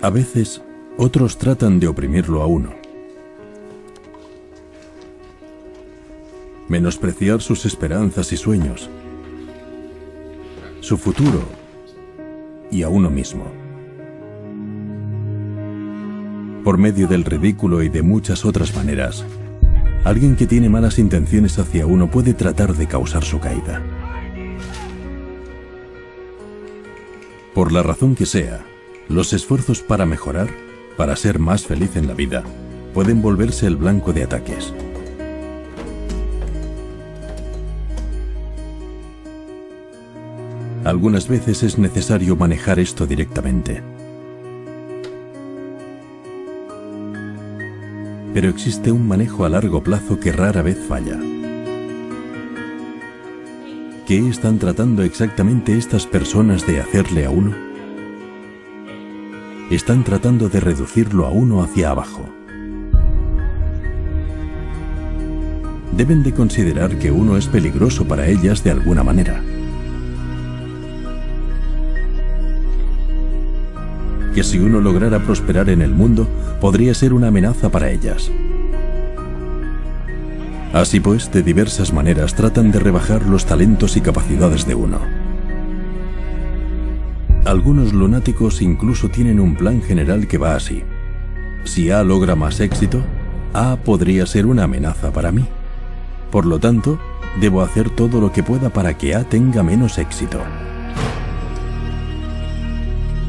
A veces, otros tratan de oprimirlo a uno. Menospreciar sus esperanzas y sueños, su futuro y a uno mismo. Por medio del ridículo y de muchas otras maneras, alguien que tiene malas intenciones hacia uno puede tratar de causar su caída. Por la razón que sea, los esfuerzos para mejorar, para ser más feliz en la vida, pueden volverse el blanco de ataques. Algunas veces es necesario manejar esto directamente. Pero existe un manejo a largo plazo que rara vez falla. ¿Qué están tratando exactamente estas personas de hacerle a uno? están tratando de reducirlo a uno hacia abajo. Deben de considerar que uno es peligroso para ellas de alguna manera. Que si uno lograra prosperar en el mundo, podría ser una amenaza para ellas. Así pues, de diversas maneras tratan de rebajar los talentos y capacidades de uno. Algunos lunáticos incluso tienen un plan general que va así. Si A logra más éxito, A podría ser una amenaza para mí. Por lo tanto, debo hacer todo lo que pueda para que A tenga menos éxito.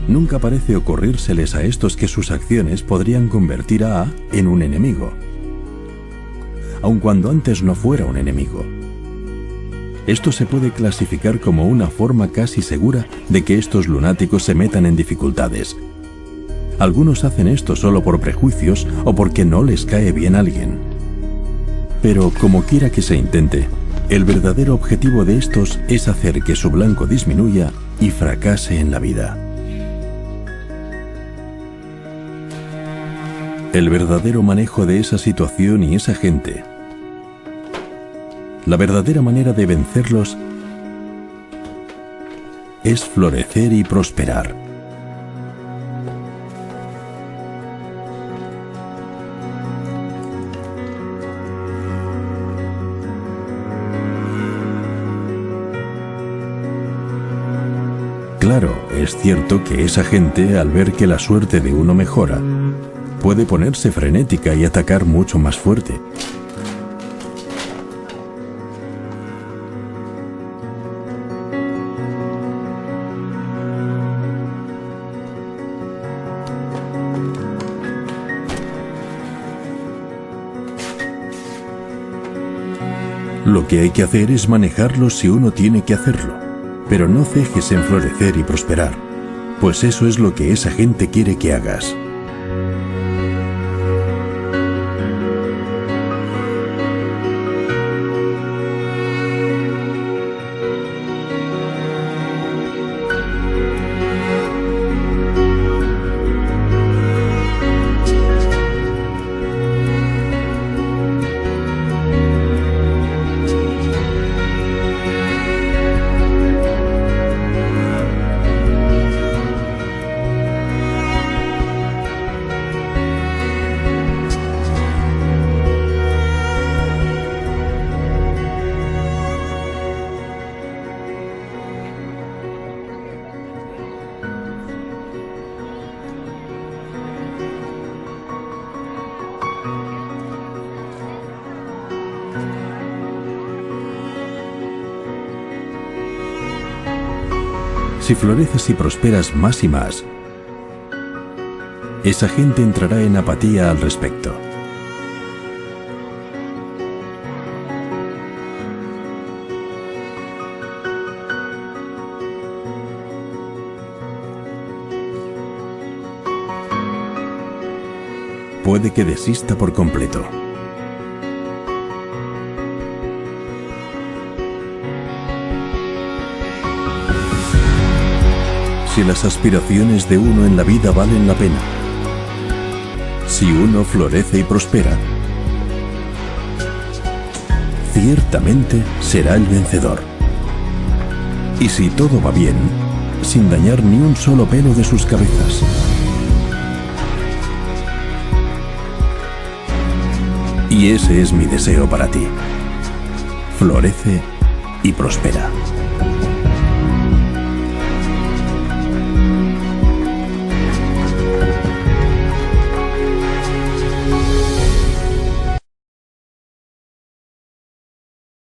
Nunca parece ocurrírseles a estos que sus acciones podrían convertir a A en un enemigo, aun cuando antes no fuera un enemigo. Esto se puede clasificar como una forma casi segura de que estos lunáticos se metan en dificultades. Algunos hacen esto solo por prejuicios o porque no les cae bien alguien. Pero como quiera que se intente, el verdadero objetivo de estos es hacer que su blanco disminuya y fracase en la vida. El verdadero manejo de esa situación y esa gente la verdadera manera de vencerlos es florecer y prosperar. Claro, es cierto que esa gente, al ver que la suerte de uno mejora, puede ponerse frenética y atacar mucho más fuerte. Lo que hay que hacer es manejarlo si uno tiene que hacerlo, pero no cejes en florecer y prosperar, pues eso es lo que esa gente quiere que hagas. Si floreces y prosperas más y más, esa gente entrará en apatía al respecto. Puede que desista por completo. Si las aspiraciones de uno en la vida valen la pena. Si uno florece y prospera, ciertamente será el vencedor. Y si todo va bien, sin dañar ni un solo pelo de sus cabezas. Y ese es mi deseo para ti. Florece y prospera.